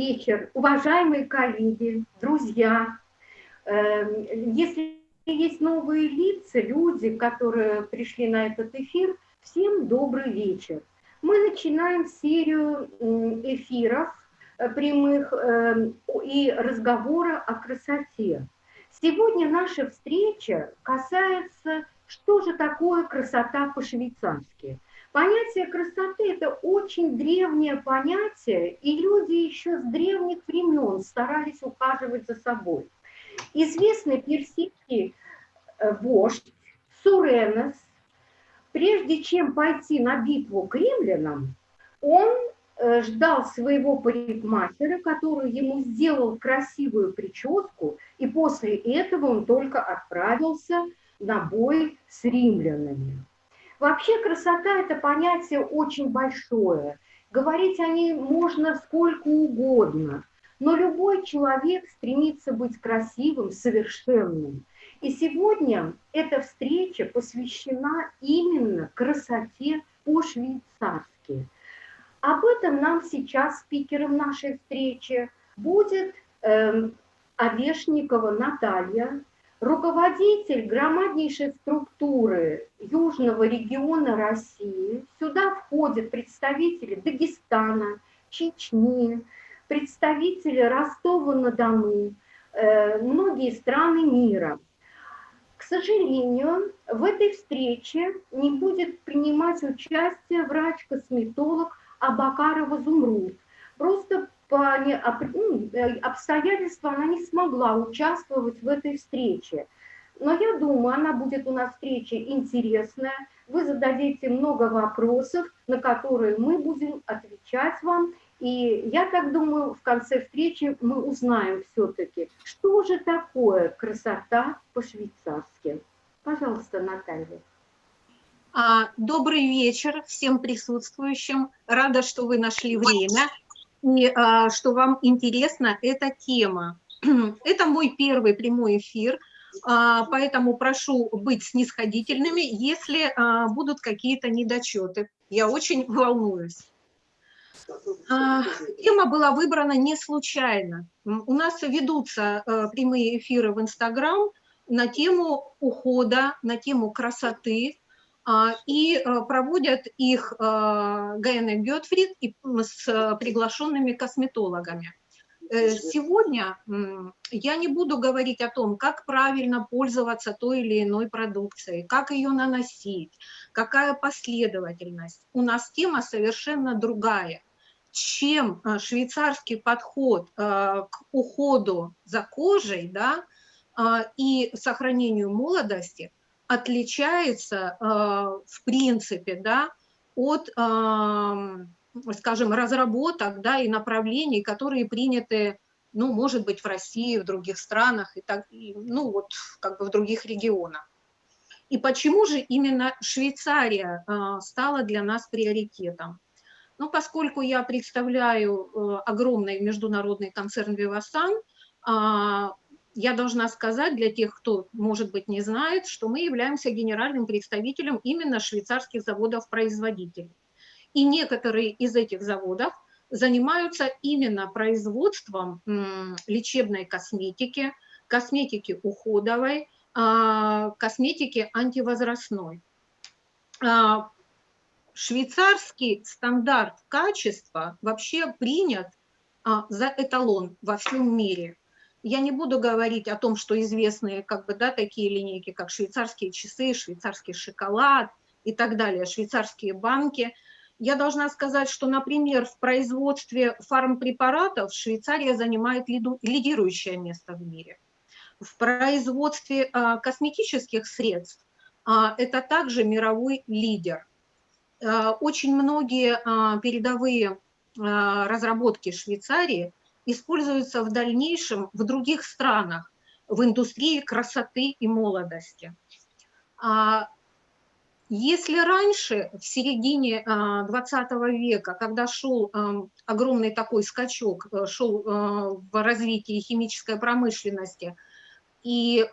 вечер, уважаемые коллеги, друзья. Эм, если есть новые лица, люди, которые пришли на этот эфир, всем добрый вечер. Мы начинаем серию эфиров э, прямых эм, и разговора о красоте. Сегодня наша встреча касается, что же такое красота по-швейцарски – Понятие красоты – это очень древнее понятие, и люди еще с древних времен старались ухаживать за собой. Известный персидский э, вождь Суренос, прежде чем пойти на битву к римлянам, он э, ждал своего парикмахера, который ему сделал красивую прическу, и после этого он только отправился на бой с римлянами. Вообще красота – это понятие очень большое. Говорить о ней можно сколько угодно, но любой человек стремится быть красивым, совершенным. И сегодня эта встреча посвящена именно красоте по-швейцарски. Об этом нам сейчас спикером нашей встречи будет э, Овешникова Наталья, руководитель громаднейшей структуры Южного региона России. Сюда входят представители Дагестана, Чечни, представители Ростова-на-Дону, э, многие страны мира. К сожалению, в этой встрече не будет принимать участие врач-косметолог Абакарова Зумруд. Просто по ну, э, обстоятельствам она не смогла участвовать в этой встрече. Но я думаю, она будет у нас встреча интересная. Вы зададите много вопросов, на которые мы будем отвечать вам. И я так думаю, в конце встречи мы узнаем все-таки, что же такое красота по-швейцарски. Пожалуйста, Наталья. А, добрый вечер всем присутствующим. Рада, что вы нашли время и а, что вам интересна эта тема. Это мой первый прямой эфир, а, поэтому прошу быть снисходительными, если а, будут какие-то недочеты. Я очень волнуюсь. Тема была выбрана не случайно. У нас ведутся а, прямые эфиры в Инстаграм на тему ухода, на тему красоты, и э, проводят их э, Гайна Гетфрид с приглашенными косметологами. Э, сегодня я не буду говорить о том, как правильно пользоваться той или иной продукцией, как ее наносить, какая последовательность. У нас тема совершенно другая. Чем швейцарский подход к уходу за кожей да, и сохранению молодости – отличается э, в принципе да, от, скажем, разработок да, и направлений, которые приняты, ну, может быть, в России, в других странах, и так, и, ну, вот, как бы в других регионах. И почему же именно Швейцария э, стала для нас приоритетом? Ну, поскольку я представляю огромный международный концерн «Вивасан», я должна сказать для тех, кто, может быть, не знает, что мы являемся генеральным представителем именно швейцарских заводов-производителей. И некоторые из этих заводов занимаются именно производством лечебной косметики, косметики уходовой, а, косметики антивозрастной. А, швейцарский стандарт качества вообще принят а, за эталон во всем мире. Я не буду говорить о том, что известные как бы, да, такие линейки, как швейцарские часы, швейцарский шоколад и так далее, швейцарские банки. Я должна сказать, что, например, в производстве фармпрепаратов Швейцария занимает лидирующее место в мире. В производстве а, косметических средств а, это также мировой лидер. А, очень многие передовые разработки Швейцарии используются в дальнейшем в других странах в индустрии красоты и молодости. А если раньше, в середине 20 а, века, когда шел а, огромный такой скачок, э, шел а, в развитии химической промышленности, и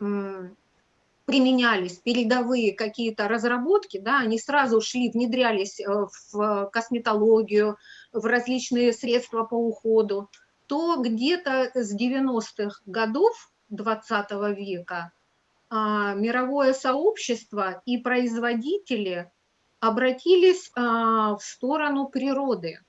применялись передовые какие-то разработки, да, они сразу шли, внедрялись э, в косметологию, в различные средства по уходу, то где-то с 90-х годов 20 века а, мировое сообщество и производители обратились а, в сторону природы.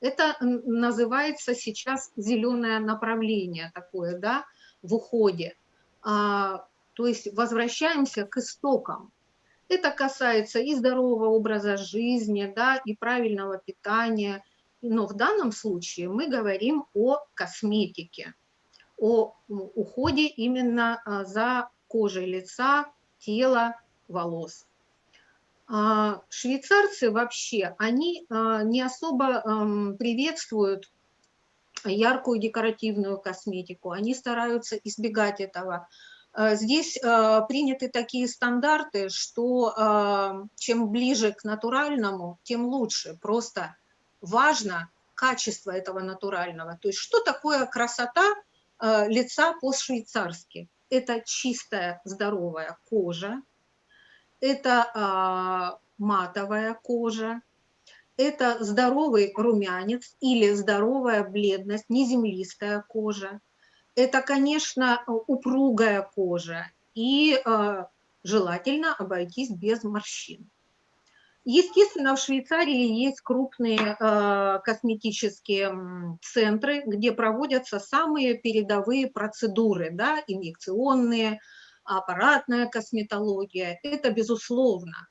Это называется сейчас зеленое направление такое, да, в уходе. А, то есть возвращаемся к истокам. Это касается и здорового образа жизни, да, и правильного питания. Но в данном случае мы говорим о косметике, о уходе именно а, за кожей лица, тела, волос. А, швейцарцы вообще, они а, не особо приветствуют яркую декоративную косметику, они стараются избегать этого. Здесь приняты такие стандарты, что чем ближе к натуральному, тем лучше. Просто важно качество этого натурального. То есть что такое красота лица по-швейцарски? Это чистая здоровая кожа, это а, матовая кожа, это здоровый румянец или здоровая бледность, неземлистая кожа. Это, конечно, упругая кожа и а, желательно обойтись без морщин. Естественно, в Швейцарии есть крупные э, косметические центры, где проводятся самые передовые процедуры, да, инъекционные, аппаратная косметология, это безусловно.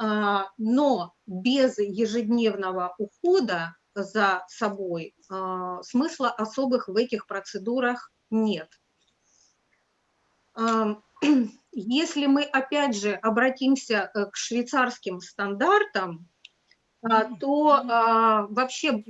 А, но без ежедневного ухода за собой а, смысла особых в этих процедурах нет. А, если мы опять же обратимся э, к швейцарским стандартам, то вообще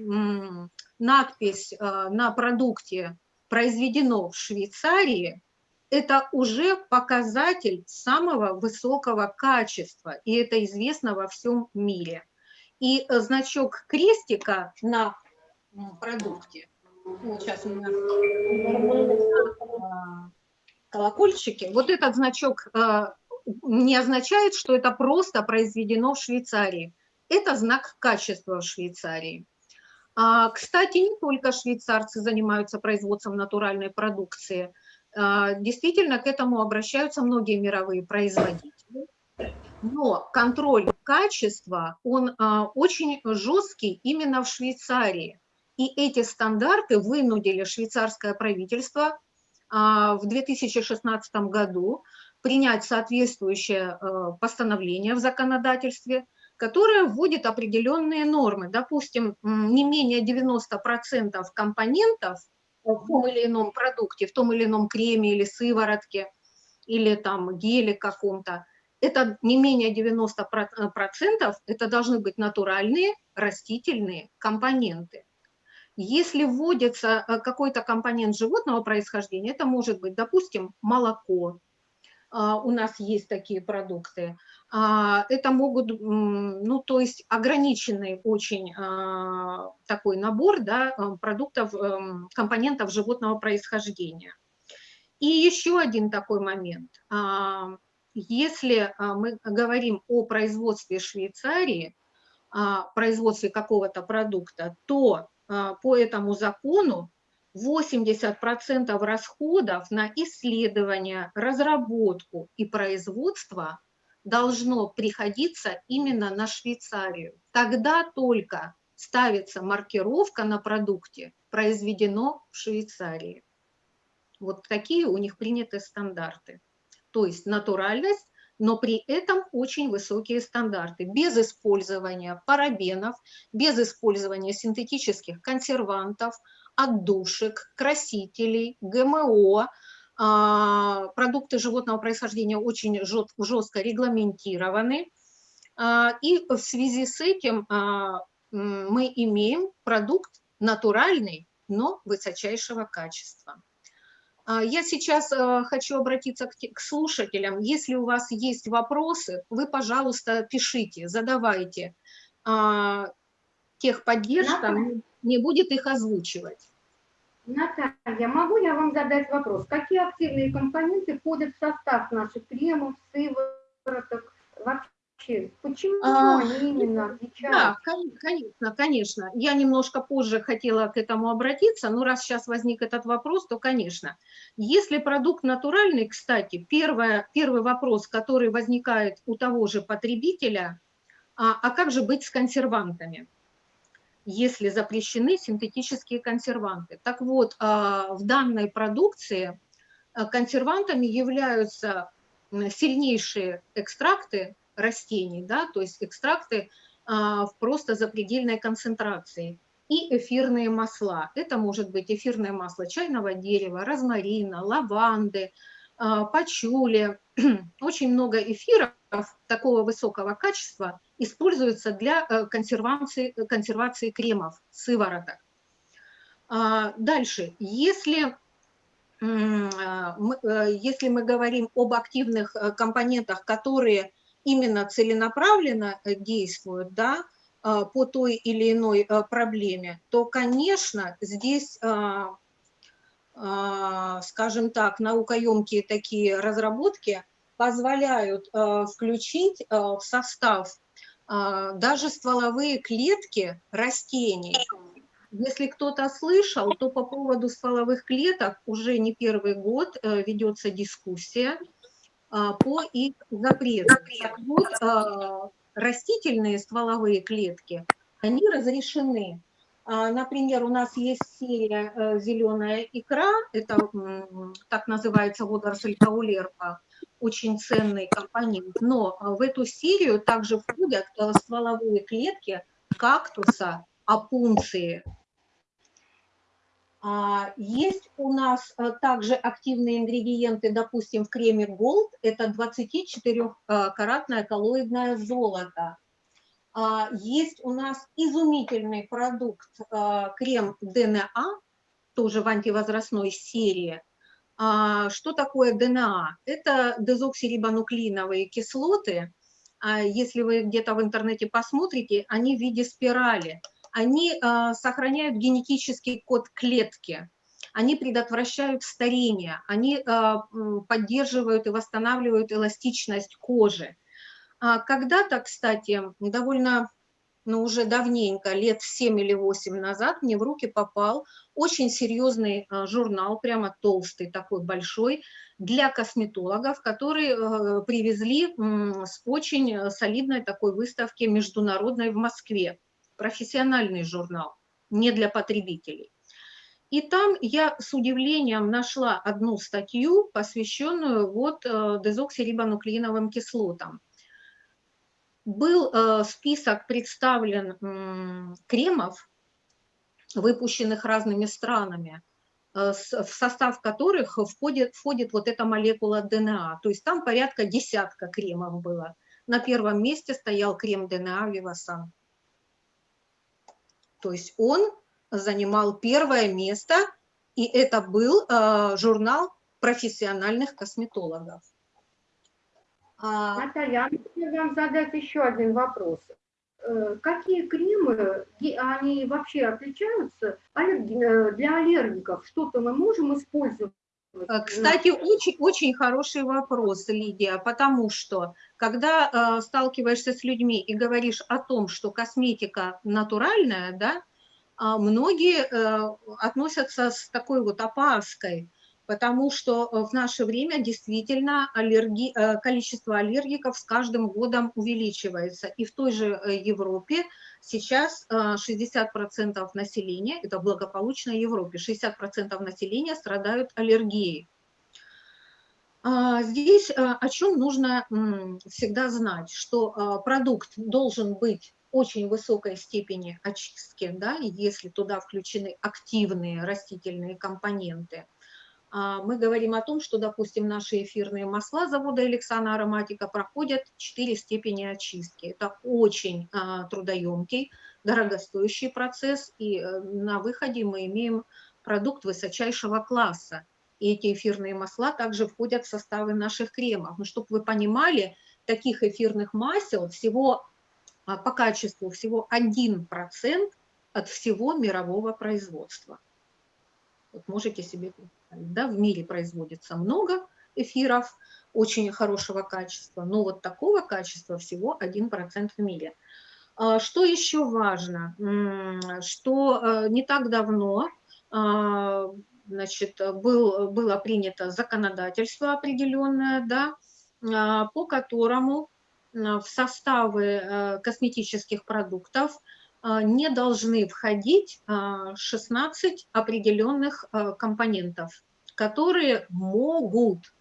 надпись на продукте «Произведено в Швейцарии» это уже показатель самого высокого качества, и это известно во всем мире. И э, значок крестика на продукте, сейчас у меня колокольчики, вот этот значок э, не означает, что это просто произведено в Швейцарии. Это знак качества в Швейцарии. А, кстати, не только швейцарцы занимаются производством натуральной продукции – а, действительно, к этому обращаются многие мировые производители. Но контроль качества, он а, очень жесткий именно в Швейцарии. И эти стандарты вынудили швейцарское правительство в 2016 году принять соответствующее постановление в законодательстве, которое вводит определенные нормы. Допустим, не менее 90% компонентов – в том или ином продукте, в том или ином креме или сыворотке, или там геле каком-то, это не менее 90%, это должны быть натуральные растительные компоненты. Если вводится э, какой-то компонент животного происхождения, это может быть, допустим, молоко, а, у нас есть такие продукты. А, это могут, ну, то есть ограниченный очень а, такой набор да, продуктов, эм, компонентов животного происхождения. И еще один такой момент. Если мы говорим о производстве Швейцарии, производстве какого-то продукта, то по этому закону 80% расходов на исследование, разработку и производство должно приходиться именно на Швейцарию. Тогда только ставится маркировка на продукте «Произведено в Швейцарии». Вот такие у них приняты стандарты. То есть натуральность, но при этом очень высокие стандарты, без использования парабенов, без использования синтетических консервантов, отдушек, красителей, ГМО, а, продукты животного происхождения очень жестко регламентированы. А, и в связи с этим а, мы имеем продукт натуральный, но высочайшего качества. Я сейчас хочу обратиться к слушателям. Если у вас есть вопросы, вы, пожалуйста, пишите, задавайте. Техподдержка не будет их озвучивать. Наталья, могу я вам задать вопрос? Какие активные компоненты входят в состав наших кремов, сывороток, вообще? Почему а, они именно отличаются? Да, конечно, конечно. Я немножко позже хотела к этому обратиться, но раз сейчас возник этот вопрос, то, конечно. Если продукт натуральный, кстати, первое, первый вопрос, который возникает у того же потребителя, а, а как же быть с консервантами? если запрещены синтетические консерванты. Так вот, а, в данной продукции а, консервантами являются сильнейшие экстракты растений, да, то есть экстракты а, в просто запредельной концентрации и эфирные масла. Это может быть эфирное масло чайного дерева, розмарина, лаванды, а, пачули. Очень много эфиров такого высокого качества используется для э, консервации, консервации кремов, сывороток. А, дальше, если э, если мы говорим об активных э, компонентах, которые именно целенаправленно э, действуют да, а, по той или иной э, проблеме, то, конечно, здесь, а, а, скажем так, наукоемкие такие разработки позволяют включить в состав даже стволовые клетки растений. Если кто-то слышал, то по поводу стволовых клеток уже не первый год э, ведется дискуссия. А, по их запрету. Так вот, а, растительные стволовые клетки, они разрешены. А, например, у нас есть серия э, «Зеленая икра», это так называется водоросль каулерпа, очень ценный компонент, но в эту серию также входят э, стволовые клетки кактуса, апунции, а, есть у нас э, также активные ингредиенты, допустим, в креме Gold, это 24-каратное коллоидное золото. А, есть у нас изумительный продукт, э, крем ДНА, тоже в антивозрастной серии. А, что такое ДНА? Это дезоксирибонуклеиновые кислоты. Если вы где-то в интернете посмотрите, они в виде спирали – они а, сохраняют генетический код клетки, они предотвращают старение, они а, поддерживают и восстанавливают эластичность кожи. А когда-то, кстати, довольно, ну уже давненько, лет 7 или 8 назад, мне в руки попал очень серьезный журнал, прямо толстый, такой большой, для косметологов, которые привезли с очень солидной такой выставки международной в Москве профессиональный журнал, не для потребителей. И там я с удивлением нашла одну статью, посвященную вот э, дезоксирибонуклеиновым кислотам. Был э, список представлен кремов, выпущенных разными странами, э, в состав которых входит, входит вот эта молекула ДНА. То есть там порядка десятка кремов было. На первом месте стоял крем ДНА Вивасан. То есть он занимал первое место, и это был э, журнал профессиональных косметологов. А... Наталья, я вам задать еще один вопрос. Э, какие кремы, они вообще отличаются э, для аллергиков? Что-то мы можем использовать кстати, очень, очень хороший вопрос, Лидия, потому что когда э, сталкиваешься с людьми и говоришь о том, что косметика натуральная, да, э, многие э, относятся с такой вот опаской, потому что э, в наше время действительно аллерги, э, количество аллергиков с каждым годом увеличивается. И в той же э, Европе сейчас 60% населения, это благополучная Европе, 60% населения страдают аллергией. А, здесь о чем нужно всегда знать, что продукт должен быть очень высокой степени очистки, да, если туда включены активные растительные компоненты – а, мы говорим о том, что, допустим, наши эфирные масла завода Эликсана Ароматика проходят 4 степени очистки. Это очень а, трудоемкий, дорогостоящий процесс, и э, на выходе мы имеем продукт высочайшего класса. И эти эфирные масла также входят в составы наших кремов. Но чтобы вы понимали, таких эфирных масел всего а, по качеству всего 1% от всего мирового производства. Вот можете себе представить, да, в мире производится много эфиров очень хорошего качества, но вот такого качества всего 1% в мире. А, что еще важно? Что э, не так давно а, значит, был, было принято законодательство определенное, да, а, по которому в составы э, косметических продуктов не должны входить 16 определенных э, компонентов, которые могут,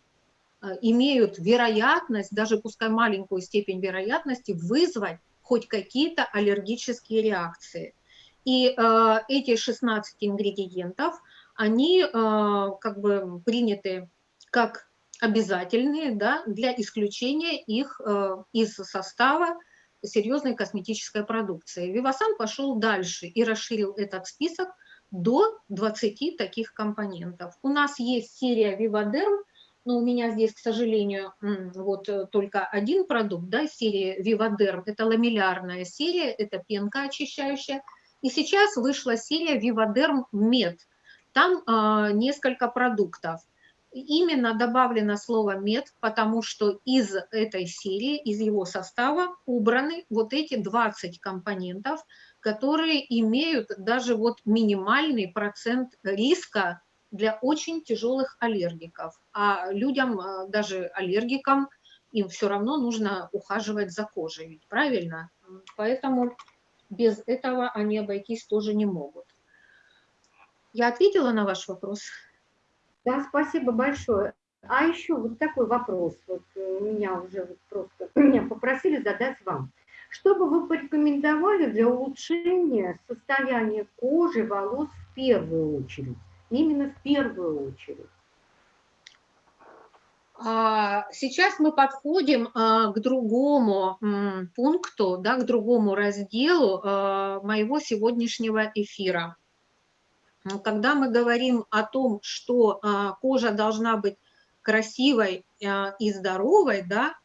имеют вероятность, даже пускай маленькую степень вероятности, вызвать хоть какие-то аллергические реакции. И э, эти 16 ингредиентов, они э, как бы приняты как обязательные да, для исключения их э, из состава серьезной косметической продукции. Вивасан пошел дальше и расширил этот список до 20 таких компонентов. У нас есть серия Вивадерм, но у меня здесь, к сожалению, вот э, только один продукт, да, серии Vivaderm, это ламеллярная серия, это пенка очищающая, и сейчас вышла серия Vivaderm Med, там э, несколько продуктов. Именно добавлено слово мед, потому что из этой серии, из его состава убраны вот эти 20 компонентов, которые имеют даже вот минимальный процент риска для очень тяжелых аллергиков. А людям, а, даже аллергикам, им все равно нужно ухаживать за кожей, ведь правильно? Поэтому без этого они обойтись тоже не могут. Я ответила на ваш вопрос? Да, спасибо большое. А еще вот такой вопрос, вот э, меня уже вот просто меня попросили задать вам. Что бы вы порекомендовали для улучшения состояния кожи, волос в первую очередь? именно в первую очередь. А, сейчас мы подходим а, к другому пункту, да, к другому разделу а, моего сегодняшнего эфира. Когда мы говорим о том, что кожа должна быть красивой и здоровой, да,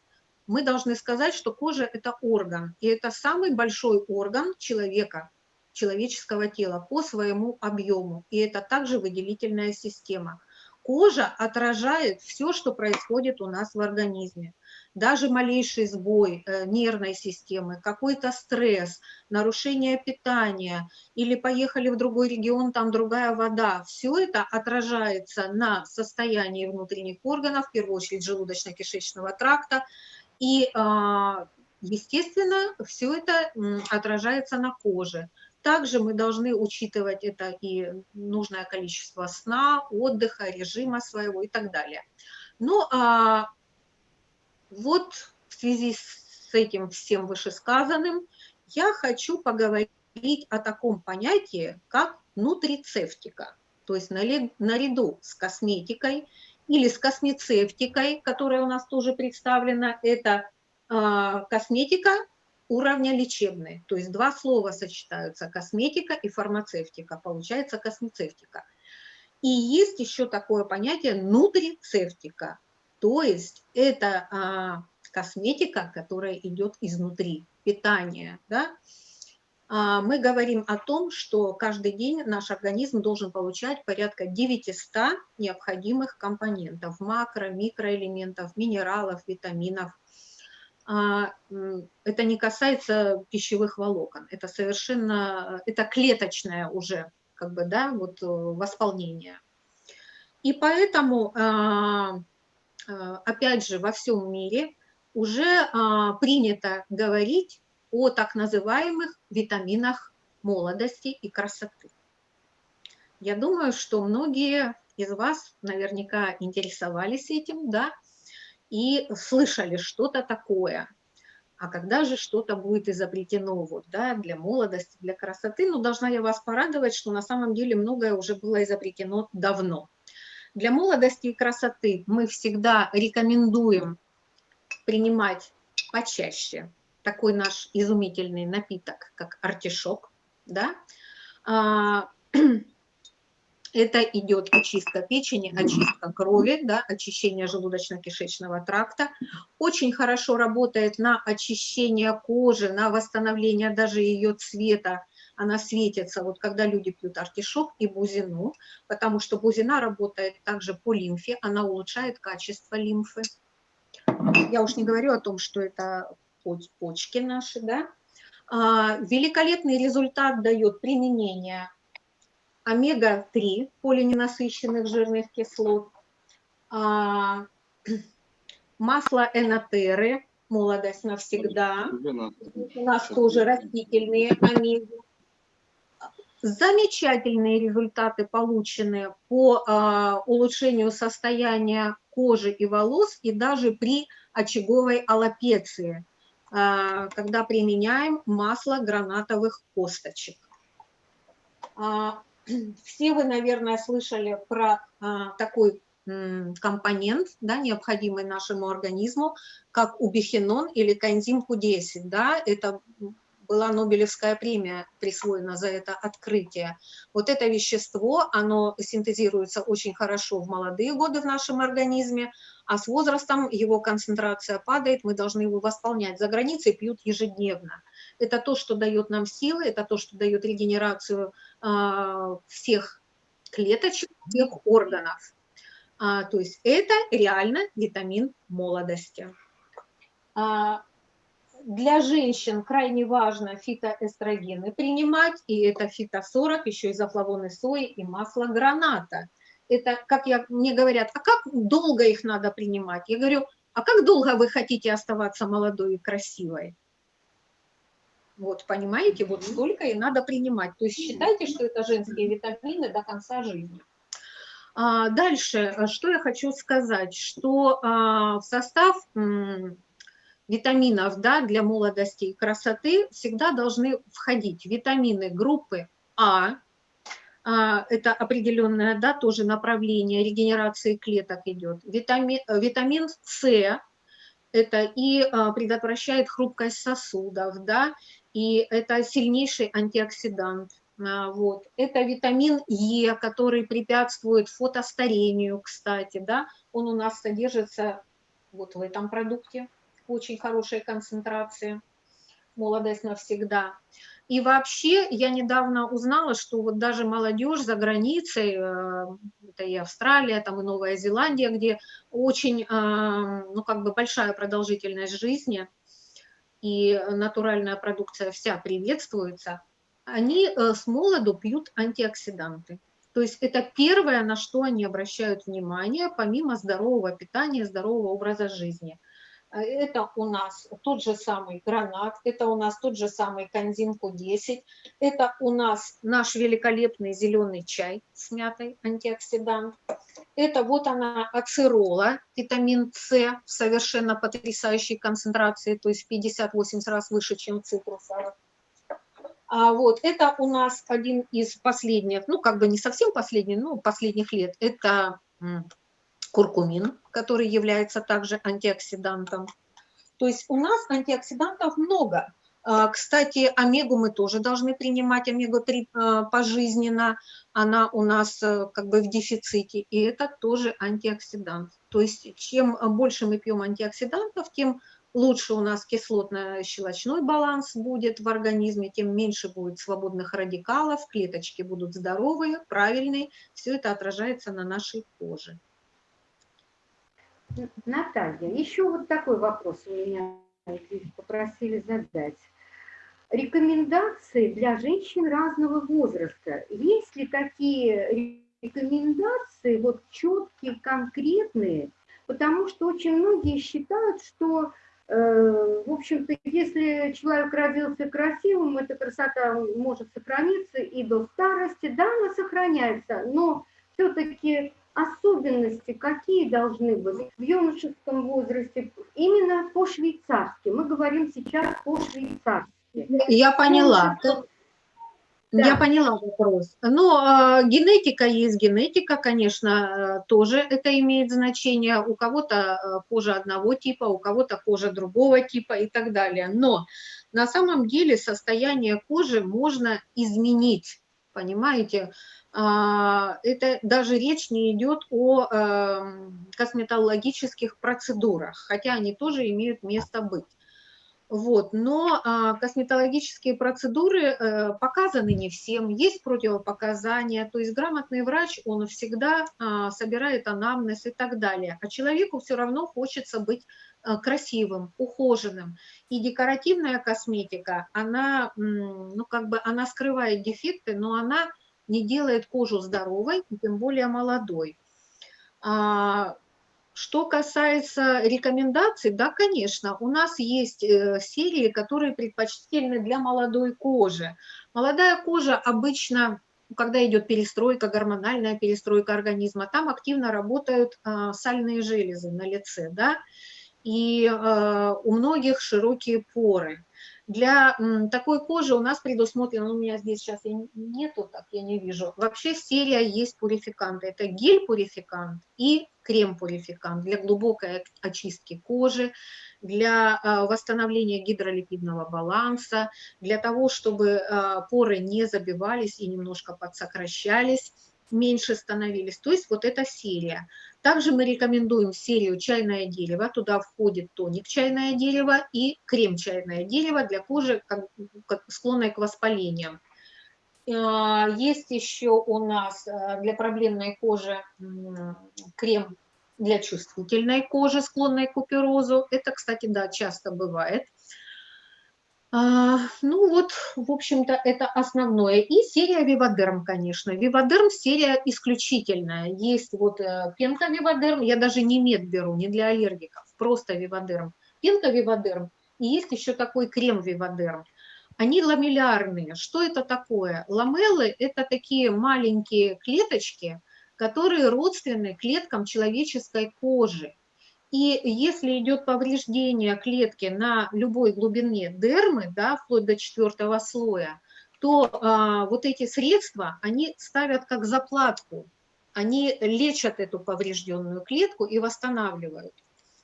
мы должны сказать, что кожа – это орган, и это самый большой орган человека – человеческого тела по своему объему. И это также выделительная система. Кожа отражает все, что происходит у нас в организме. Даже малейший сбой э, нервной системы, какой-то стресс, нарушение питания или поехали в другой регион, там другая вода, все это отражается на состоянии внутренних органов, в первую очередь желудочно-кишечного тракта. И, а, естественно, все это отражается на коже. Также мы должны учитывать это и нужное количество сна, отдыха, режима своего и так далее. Ну, а вот в связи с этим всем вышесказанным я хочу поговорить о таком понятии, как нутрицептика. То есть наряду с косметикой или с космецевтикой, которая у нас тоже представлена, это а, косметика уровня лечебный. То есть два слова сочетаются, косметика и фармацевтика, получается космецевтика. И есть еще такое понятие нутрицевтика, то есть это а, косметика, которая идет изнутри, питание. Да? А, мы говорим о том, что каждый день наш организм должен получать порядка 900 необходимых компонентов, макро, микроэлементов, минералов, витаминов, а, это не касается пищевых волокон, это совершенно, это клеточное уже, как бы, да, вот э, восполнение. И поэтому, а, опять же, во всем мире уже принято говорить о так называемых витаминах молодости и красоты. Я думаю, что многие из вас наверняка интересовались этим, да, и слышали что-то такое. А когда же что-то будет изобретено вот, да, для молодости, для красоты, ну, должна я вас порадовать, что на самом деле многое уже было изобретено давно. Для молодости и красоты мы всегда рекомендуем принимать почаще такой наш изумительный напиток, как артишок, да, а, это идет очистка печени, очистка крови, да, очищение желудочно-кишечного тракта. Очень хорошо работает на очищение кожи, на восстановление даже ее цвета она светится, вот когда люди пьют артишок и бузину, потому что бузина работает также по лимфе, она улучшает качество лимфы. Я уж не говорю о том, что это почки наши, да. А, великолепный результат дает применение омега-3 полиненасыщенных жирных кислот, а, масло энотеры, молодость навсегда, у нас тоже растительные омеги. Замечательные результаты получены по э, улучшению состояния кожи и волос и даже при очаговой аллопеции, э, когда применяем масло гранатовых косточек. Э, все вы, наверное, слышали про э, такой компонент, да, необходимый нашему организму, как убихинон или коэнзим Q10. Да, это была Нобелевская премия присвоена за это открытие. Вот это вещество, оно синтезируется очень хорошо в молодые годы в нашем организме, а с возрастом его концентрация падает, мы должны его восполнять. За границей пьют ежедневно. Это то, что дает нам силы, это то, что дает регенерацию э, всех клеточек, всех органов. А, то есть это реально витамин молодости. А, для женщин крайне важно фитоэстрогены принимать, и это фито-40, еще изофлавоны сои и масло граната. Это, как я, мне говорят, а как долго их надо принимать? Я говорю, а как долго вы хотите оставаться молодой и красивой? Вот, понимаете, вот столько и надо принимать. То есть считайте, что это женские витамины до конца жизни. А, дальше, э, что я хочу сказать, что а, в состав витаминов да, для молодости и красоты всегда должны входить витамины группы А, а это определенное да, тоже направление регенерации клеток идет, витамин, э, витамин С, это и предотвращает хрупкость сосудов, да, и это сильнейший антиоксидант. А, вот. Это витамин Е, который препятствует фотостарению, кстати, да, он у нас содержится вот в этом продукте, очень хорошая концентрация, молодость навсегда. И вообще я недавно узнала, что вот даже молодежь за границей, э, это и Австралия, там и Новая Зеландия, где очень, э, ну как бы большая продолжительность жизни, и натуральная продукция вся приветствуется – они э, с молоду пьют антиоксиданты. То есть это первое, на что они обращают внимание, помимо здорового питания, здорового образа жизни. Э, это у нас тот же самый гранат, это у нас тот же самый канзинку 10, это у нас наш великолепный зеленый чай с мятой, антиоксидант. Это вот она ацерола, витамин С в совершенно потрясающей концентрации, то есть 58 раз выше, чем цитрусовых. А вот это у нас один из последних, ну как бы не совсем последний, но последних лет, это куркумин, который является также антиоксидантом. То есть у нас антиоксидантов много. А, кстати, омегу мы тоже должны принимать, омегу-3 а, пожизненно, она у нас э, как бы в дефиците, и это тоже антиоксидант. То есть чем больше мы пьем антиоксидантов, тем лучше у нас кислотно-щелочной баланс будет в организме, тем меньше будет свободных радикалов, клеточки будут здоровые, правильные, все это отражается на нашей коже. Наталья, еще вот такой вопрос у меня попросили задать. Рекомендации для женщин разного возраста. Есть ли такие рекомендации, вот четкие, конкретные? Потому что очень многие считают, что Э, в общем-то, если человек родился красивым, эта красота может сохраниться и до старости. Да, она сохраняется, но все-таки особенности какие должны быть в юношеском возрасте, именно по-швейцарски. Мы говорим сейчас по-швейцарски. Я поняла. Да. Я поняла вопрос. Но э, генетика есть генетика, конечно, э, тоже это имеет значение. У кого-то э, кожа одного типа, у кого-то кожа другого типа и так далее. Но на самом деле состояние кожи можно изменить, понимаете? Э, это даже речь не идет о э, косметологических процедурах, хотя они тоже имеют место быть. Вот, но а, косметологические процедуры а, показаны не всем, есть противопоказания, то есть грамотный врач, он всегда а, собирает анамнез и так далее, а человеку все равно хочется быть а, красивым, ухоженным. И декоративная косметика, она, ну, как бы, она скрывает дефекты, но она не делает кожу здоровой, тем более молодой. А, что касается рекомендаций, да, конечно, у нас есть э, серии, которые предпочтительны для молодой кожи. Молодая кожа обычно, когда идет перестройка, гормональная перестройка организма, там активно работают а, сальные железы на лице, да, и а, у многих широкие поры. Для такой кожи у нас предусмотрено, ну, у меня здесь сейчас нету, так я не вижу. Вообще серия есть пурификанты. Это гель-пурификант и крем-пурификант для глубокой очистки кожи, для а, восстановления гидролипидного баланса, для того, чтобы а, поры не забивались и немножко подсокращались меньше становились. То есть вот эта серия. Также мы рекомендуем серию чайное дерево. Туда входит тоник чайное дерево и крем чайное дерево для кожи, склонной к воспалениям. А, есть еще у нас а, для проблемной кожи крем для чувствительной кожи, склонной к куперозу. Это, кстати, да, часто бывает. А, ну вот, в общем-то, это основное. И серия Вивадерм, конечно. Вивадерм серия исключительная. Есть вот э, пенка Вивадерм, я даже не мед беру, не для аллергиков, просто Вивадерм. Пенка Вивадерм, и есть еще такой крем Вивадерм. Они ламеллярные. Что это такое? Ламеллы – это такие маленькие клеточки, которые родственны клеткам человеческой кожи. И если идет повреждение клетки на любой глубине дермы, да, вплоть до четвертого слоя, то а, вот эти средства, они ставят как заплатку, они лечат эту поврежденную клетку и восстанавливают.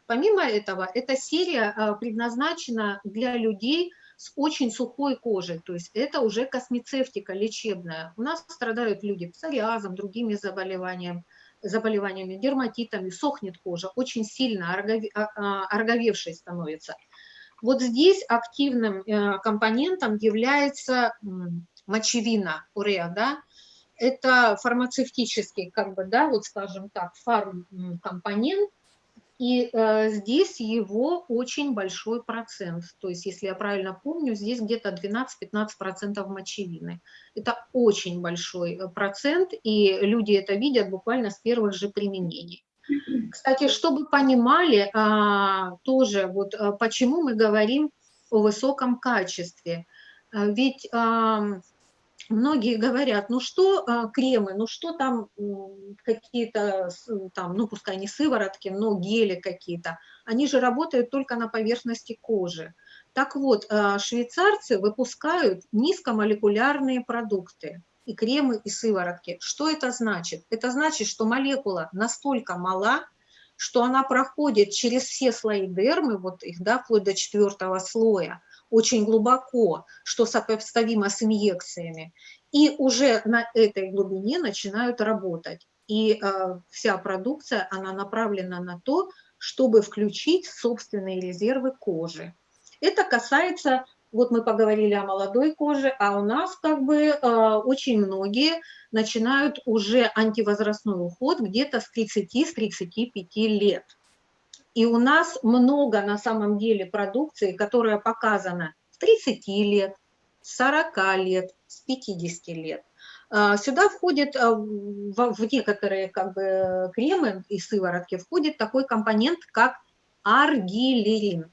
Помимо этого, эта серия а, предназначена для людей с очень сухой кожей, то есть это уже космецевтика лечебная. У нас страдают люди псориазом, другими заболеваниями, заболеваниями, дерматитами, сохнет кожа, очень сильно ороговевшей а, становится. Вот здесь активным э, компонентом является мочевина, уреа, да, это фармацевтический, как бы, да, вот скажем так, фармкомпонент, и э, здесь его очень большой процент. То есть, если я правильно помню, здесь где-то 12-15% мочевины. Это очень большой э, процент, и люди это видят буквально с первых же применений. Кстати, чтобы понимали а, тоже, вот а, почему мы говорим о высоком качестве. А, ведь а, многие говорят, ну что а, кремы, ну что там какие-то, там, ну пускай не сыворотки, но гели какие-то, они же работают только на поверхности кожи. Так вот, а, швейцарцы выпускают низкомолекулярные продукты, и кремы, и сыворотки. Что это значит? Это значит, что молекула настолько мала, что она проходит через все слои дермы, вот их, да, вплоть до четвертого слоя, очень глубоко, что сопоставимо с инъекциями, и уже на этой глубине начинают работать. И э, вся продукция, она направлена на то, чтобы включить собственные резервы кожи. Это касается, вот мы поговорили о молодой коже, а у нас как бы э, очень многие начинают уже антивозрастной уход где-то с 30-35 лет. И у нас много на самом деле продукции, которая показана с 30 лет, с 40 лет, с 50 лет. А, сюда входит, а, в некоторые как бы, кремы и сыворотки, входит такой компонент, как аргилерин.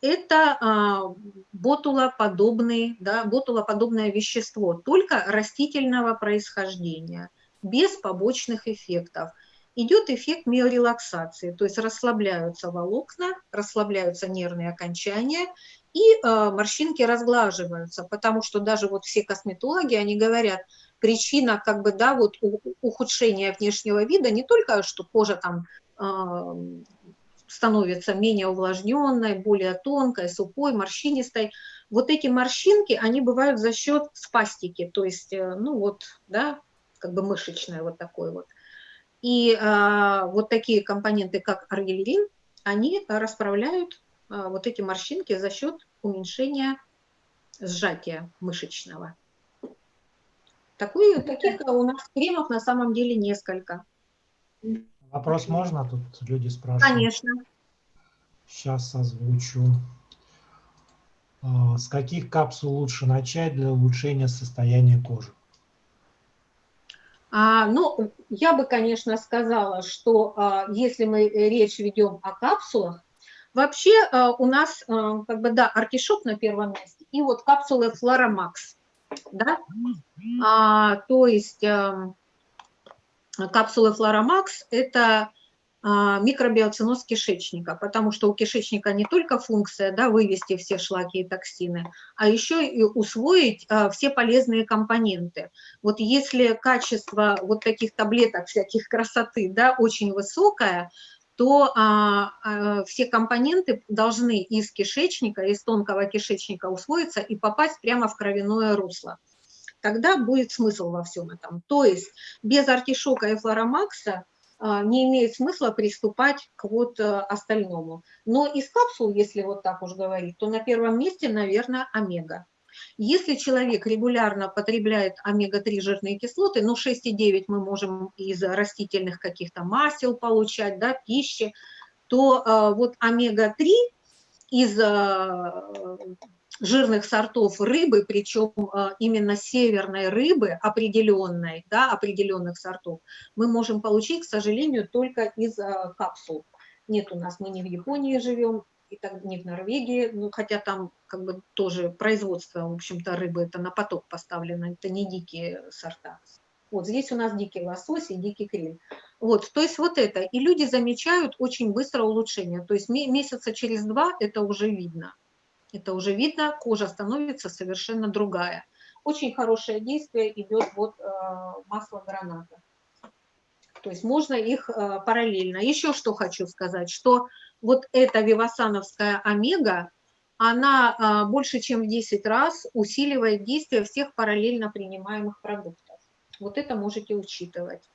Это а, ботулоподобный, да, ботулоподобное вещество, только растительного происхождения, без побочных эффектов – идет эффект миорелаксации, то есть расслабляются волокна, расслабляются нервные окончания, и э, морщинки разглаживаются, потому что даже вот все косметологи, они говорят, причина как бы, да, вот ухудшения внешнего вида не только, что кожа там э, становится менее увлажненной, более тонкой, сухой, морщинистой. Вот эти морщинки, они бывают за счет спастики, то есть, э, ну вот, да, как бы мышечное вот такое вот. И а, вот такие компоненты, как аргиллерин, они расправляют вот эти морщинки за счет уменьшения сжатия мышечного. Такой, таких у нас кремов на самом деле несколько. Вопрос можно? Тут люди спрашивают. Конечно. Сейчас озвучу. А, с каких капсул лучше начать для улучшения состояния кожи? А, ну, я бы, конечно, сказала, что а, если мы речь ведем о капсулах, вообще а, у нас, как бы, да, артишок на первом месте, и вот капсулы Флорамакс, да, а, то есть а, капсулы Флорамакс – это микробиоциноз кишечника, потому что у кишечника не только функция да, вывести все шлаки и токсины, а еще и усвоить а, все полезные компоненты. Вот если качество вот таких таблеток всяких красоты да, очень высокое, то а, а, все компоненты должны из кишечника, из тонкого кишечника усвоиться и попасть прямо в кровяное русло. Тогда будет смысл во всем этом. То есть без артишока и флоромакса – а, не имеет смысла приступать к вот э, остальному. Но из капсул, если вот так уж говорить, то на первом месте, наверное, омега. Если человек регулярно потребляет омега-3 жирные кислоты, ну 6,9 мы можем из растительных каких-то масел получать, да, пищи, то э, вот омега-3 из э, жирных сортов рыбы, причем а, именно северной рыбы, определенной, да, определенных сортов, мы можем получить, к сожалению, только из а, капсул. Нет у нас, мы не в Японии живем, и так, не в Норвегии, ну, хотя там как бы тоже производство, в общем-то, рыбы это на поток поставлено, это не дикие сорта. Вот здесь у нас дикий лосось и дикий криль. Вот, то есть вот это. И люди замечают очень быстро улучшение. То есть месяца через два это уже видно. Это уже видно, кожа становится совершенно другая. Очень хорошее действие идет вот э, масло граната. То есть можно их э, параллельно. Еще что хочу сказать, что вот эта вивасановская омега, она э, больше чем в 10 раз усиливает действие всех параллельно принимаемых продуктов. Вот это можете учитывать.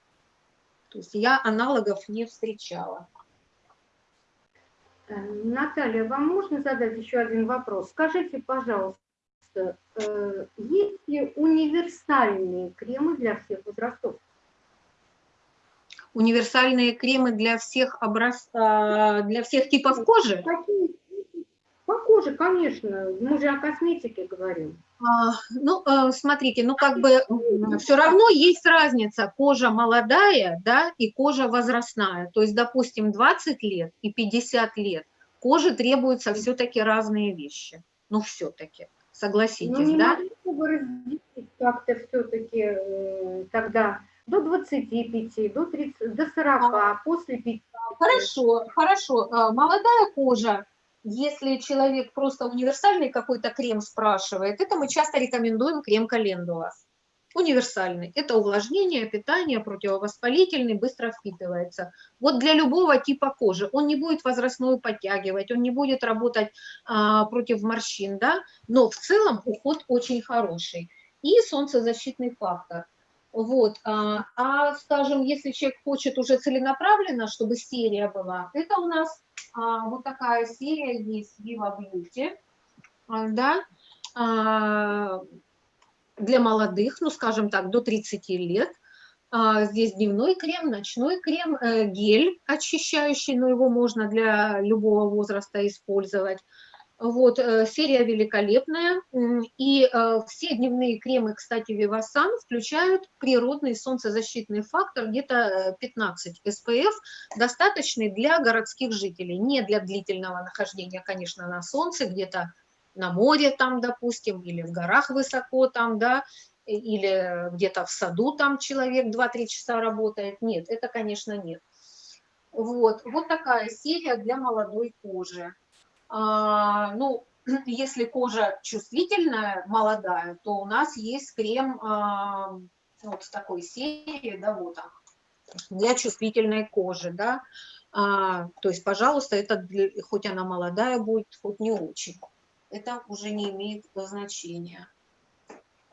То есть я аналогов не встречала. Э, Наталья, вам можно задать еще один вопрос? Скажите, пожалуйста, э, есть ли универсальные кремы для всех возрастов? Универсальные кремы для всех образ... для всех типов кожи? По коже, конечно. Мы же о косметике говорим. А, ну, э, смотрите, ну как бы все равно есть разница кожа молодая, да, и кожа возрастная. То есть, допустим, 20 лет и 50 лет коже требуются все-таки разные вещи. Ну, все-таки, согласитесь, ну, не да? разделить как-то все-таки э, тогда до 25, до 30, до 40, а, после 50. Хорошо, хорошо. А, молодая кожа если человек просто универсальный какой-то крем спрашивает, это мы часто рекомендуем крем календула. Универсальный. Это увлажнение, питание, противовоспалительный, быстро впитывается. Вот для любого типа кожи. Он не будет возрастную подтягивать, он не будет работать а, против морщин, да, но в целом уход очень хороший. И солнцезащитный фактор. Вот. А, а, скажем, если человек хочет уже целенаправленно, чтобы серия была, это у нас а, вот такая серия есть Viva Beauty, а, да, а, для молодых, ну, скажем так, до 30 лет. А, здесь дневной крем, ночной крем, э, гель очищающий, но его можно для любого возраста использовать. Вот, э, серия великолепная. И э, все дневные кремы, кстати, Vivasan включают природный солнцезащитный фактор, где-то 15 SPF, достаточный для городских жителей, не для длительного нахождения, конечно, на солнце, где-то на море там, допустим, или в горах высоко там, да, или где-то в саду там человек 2-3 часа работает. Нет, это, конечно, нет. Вот, вот такая серия для молодой кожи. А, ну, если кожа чувствительная, молодая, то у нас есть крем а, вот с такой серии, да, вот он, для чувствительной кожи, да. А, то есть, пожалуйста, это для, хоть она молодая будет, хоть не очень. Это уже не имеет значения.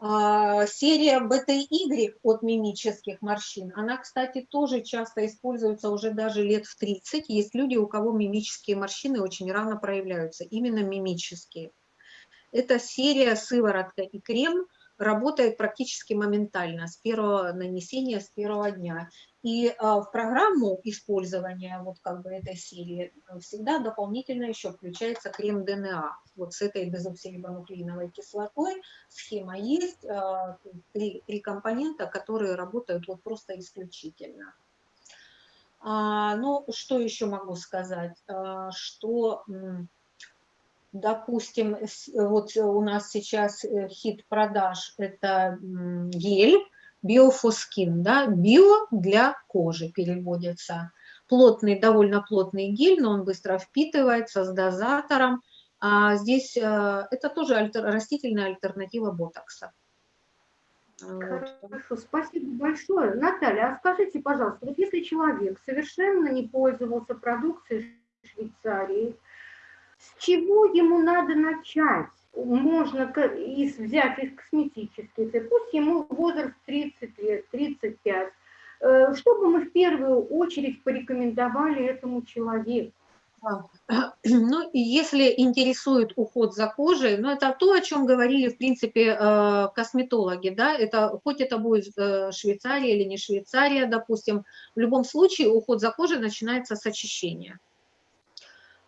А, серия BTY от мимических морщин, она, кстати, тоже часто используется уже даже лет в 30. Есть люди, у кого мимические морщины очень рано проявляются, именно мимические. Это серия сыворотка и крем работает практически моментально, с первого нанесения, с первого дня. И а, в программу использования вот как бы этой серии всегда дополнительно еще включается крем ДНА. Вот с этой дезоксирибонуклеиновой кислотой схема есть, а, три, три компонента, которые работают вот просто исключительно. А, ну, что еще могу сказать? Что, допустим, вот у нас сейчас э, хит продаж – это гель, биофоскин, да, био для кожи переводится. Плотный, довольно плотный гель, но он быстро впитывается с дозатором. А здесь э, это тоже альтер, растительная альтернатива ботокса. Хорошо, спасибо большое. Наталья, а скажите, пожалуйста, вот если человек совершенно не пользовался продукцией Швейцарии, с чего ему надо начать? можно из, взять из косметических, пусть ему возраст 30 лет, 35, э, чтобы мы в первую очередь порекомендовали этому человеку. Ну, если интересует уход за кожей, ну, это то, о чем говорили, в принципе, э, косметологи, да, это, хоть это будет э, Швейцария или не Швейцария, допустим, в любом случае уход за кожей начинается с очищения.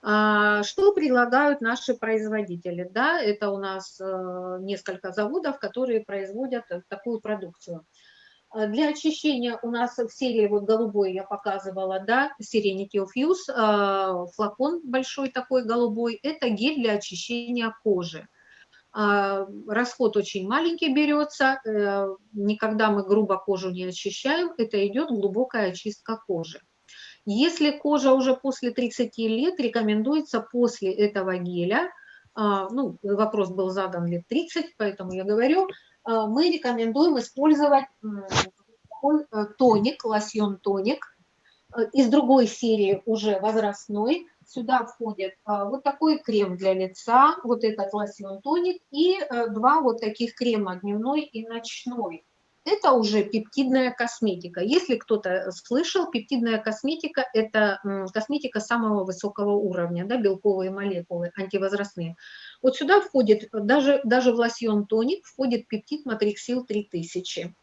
А, что предлагают наши производители? Да, это у нас э, несколько заводов, которые производят такую продукцию. А, для очищения у нас в серии, вот голубой я показывала, да, Serenity of Use, а, флакон большой такой голубой, это гель для очищения кожи. Расход очень маленький берется, э, никогда мы грубо кожу не очищаем, это идет глубокая очистка кожи. Если кожа уже после 30 лет, рекомендуется после этого геля, а, ну, вопрос был задан лет 30, поэтому я говорю, а, мы рекомендуем использовать тоник, лосьон тоник э, из другой серии уже возрастной. Сюда входит а, вот такой крем для лица, вот этот лосьон тоник и э, два вот таких крема дневной и ночной это уже пептидная косметика. Если кто-то слышал, пептидная косметика – это косметика самого высокого уровня, да, белковые молекулы, антивозрастные. Вот сюда входит, даже, даже в лосьон тоник входит пептид матриксил 3000.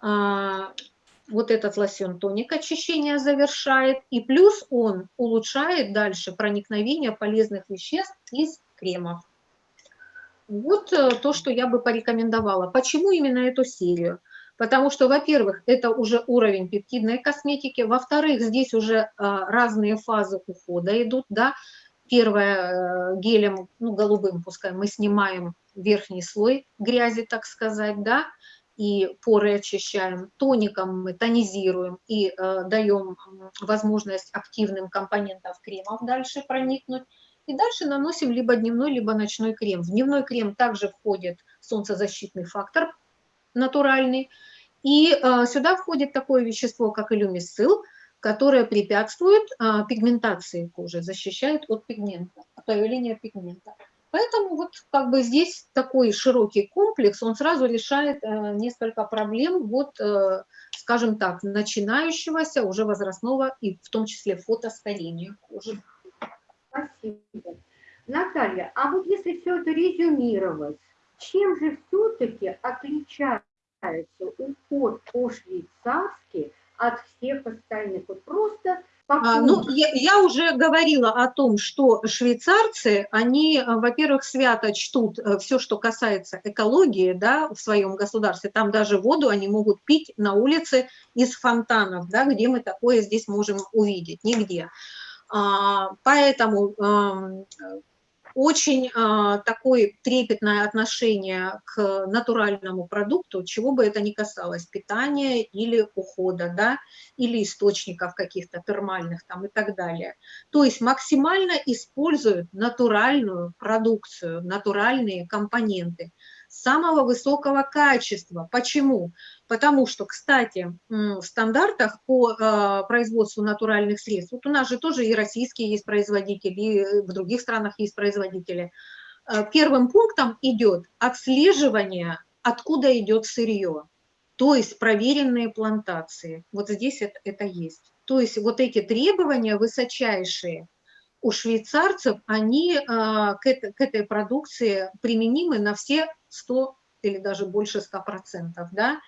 А, вот этот лосьон тоник очищение завершает, и плюс он улучшает дальше проникновение полезных веществ из кремов. Вот э, то, что я бы порекомендовала. Почему именно эту серию? Потому что, во-первых, это уже уровень пептидной косметики, во-вторых, здесь уже а, разные фазы ухода идут, да. Первое, э, гелем, ну, голубым пускай, мы снимаем верхний слой грязи, так сказать, да, и поры очищаем. Тоником мы тонизируем и э, даем возможность активным компонентам кремов дальше проникнуть. И дальше наносим либо дневной, либо ночной крем. В дневной крем также входит солнцезащитный фактор натуральный. И э, сюда входит такое вещество, как илюмисцил, которое препятствует э, пигментации кожи, защищает от пигмента, от появления пигмента. Поэтому вот как бы здесь такой широкий комплекс, он сразу решает э, несколько проблем, вот, э, скажем так, начинающегося уже возрастного и в том числе фотостарения кожи. Спасибо. Наталья, а вот если все это резюмировать, чем же все-таки отличается уход по-швейцарски от всех остальных? Вот просто а, ну, я, я уже говорила о том, что швейцарцы, они, во-первых, свято чтут э, все, что касается экологии, да, в своем государстве. Там даже воду они могут пить на улице из фонтанов, да, где мы такое здесь можем увидеть, нигде. А, поэтому очень а, такое трепетное отношение к натуральному продукту, чего бы это ни касалось, питания или ухода, да, или источников каких-то термальных там и так далее. То есть максимально используют натуральную продукцию, натуральные компоненты самого высокого качества. Почему? Потому что, кстати, в стандартах по э, производству натуральных средств, вот у нас же тоже и российские есть производители, и в других странах есть производители, э, первым пунктом идет отслеживание откуда идет сырье, то есть проверенные плантации. Вот здесь это, это есть. То есть вот эти требования высочайшие у швейцарцев, они а, к, этой, к этой продукции применимы на все 100 или даже больше 100%. Да?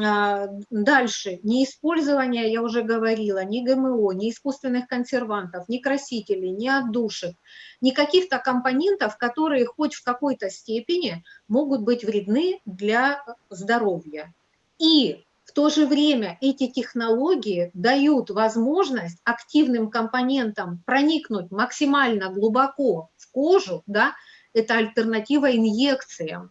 А, дальше, не использование, я уже говорила, ни ГМО, ни искусственных консервантов, ни красителей, ни отдушек, ни каких-то компонентов, которые хоть в какой-то степени могут быть вредны для здоровья. И в то же время эти технологии дают возможность активным компонентам проникнуть максимально глубоко в кожу, да, это альтернатива инъекциям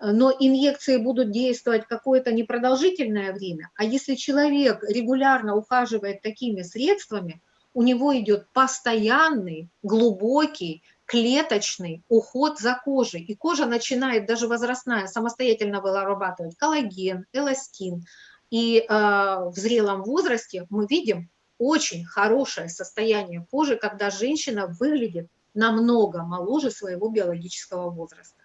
но инъекции будут действовать какое-то непродолжительное время, а если человек регулярно ухаживает такими средствами, у него идет постоянный, глубокий, клеточный уход за кожей, и кожа начинает, даже возрастная, самостоятельно вырабатывать коллаген, эластин, и э, в зрелом возрасте мы видим очень хорошее состояние кожи, когда женщина выглядит намного моложе своего биологического возраста.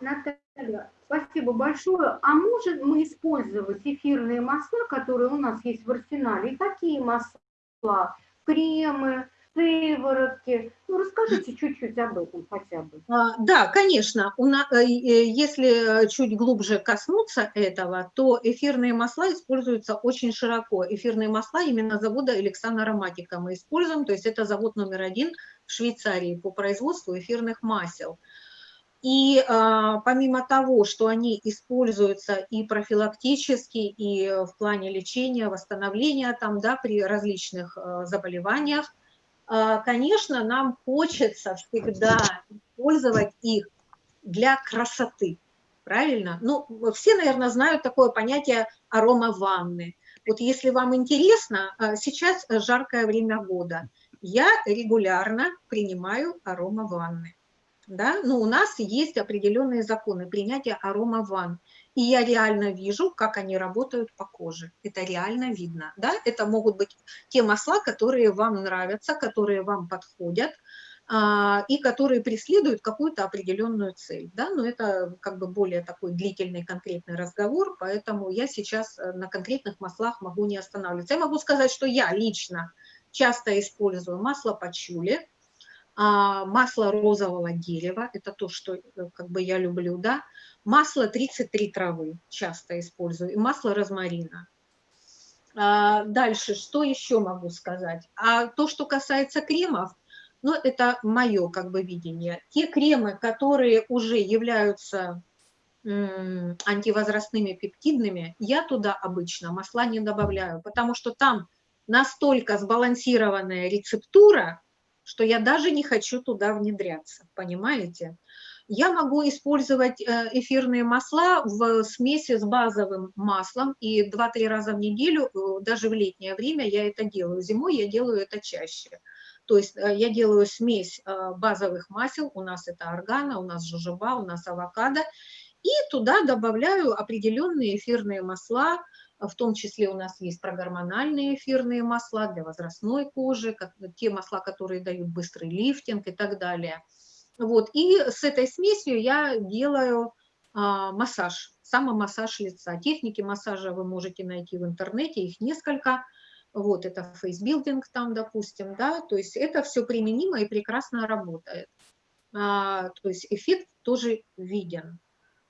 Наталья, спасибо большое. А можем мы использовать эфирные масла, которые у нас есть в арсенале? И какие масла? Кремы, сыворотки. Ну, расскажите чуть-чуть об этом хотя бы. А, да, конечно. Нас, э, если чуть глубже коснуться этого, то эфирные масла используются очень широко. Эфирные масла именно завода Александра Ароматика мы используем, то есть это завод номер один в Швейцарии по производству эфирных масел. И а, помимо того, что они используются и профилактически, и в плане лечения, восстановления там, да, при различных а, заболеваниях, а, конечно, нам хочется всегда использовать их для красоты, правильно? Ну, все, наверное, знают такое понятие арома ванны. Вот если вам интересно, а, сейчас жаркое время года, я регулярно принимаю арома ванны да, но у нас есть определенные законы принятия арома ван, и я реально вижу, как они работают по коже, это реально видно, да, это могут быть те масла, которые вам нравятся, которые вам подходят, а, и которые преследуют какую-то определенную цель, да, но это как бы более такой длительный конкретный разговор, поэтому я сейчас э, на конкретных маслах могу не останавливаться. Я могу сказать, что я лично часто использую масло пачули, масло розового дерева, это то, что э, как бы я люблю, да, масло 33 травы часто использую, и масло розмарина. А, дальше, что еще могу сказать? А то, что касается кремов, ну, это мое как бы видение. Те кремы, которые уже являются антивозрастными пептидными, я туда обычно масла не добавляю, потому что там настолько сбалансированная рецептура, что я даже не хочу туда внедряться, понимаете? Я могу использовать э, эфирные масла в смеси с базовым маслом, и 2-3 раза в неделю, э, даже в летнее время я это делаю. Зимой я делаю это чаще. То есть э, я делаю смесь базовых масел, у нас это органа, у нас жожоба, у нас авокадо, и туда добавляю определенные эфирные масла, в том числе у нас есть прогормональные эфирные масла для возрастной кожи, как, те масла, которые дают быстрый лифтинг и так далее. Вот. И с этой смесью я делаю а, массаж, самомассаж лица. Техники массажа вы можете найти в интернете, их несколько. Вот это фейсбилдинг там, допустим, да, то есть это все применимо и прекрасно работает. А, то есть эффект тоже виден.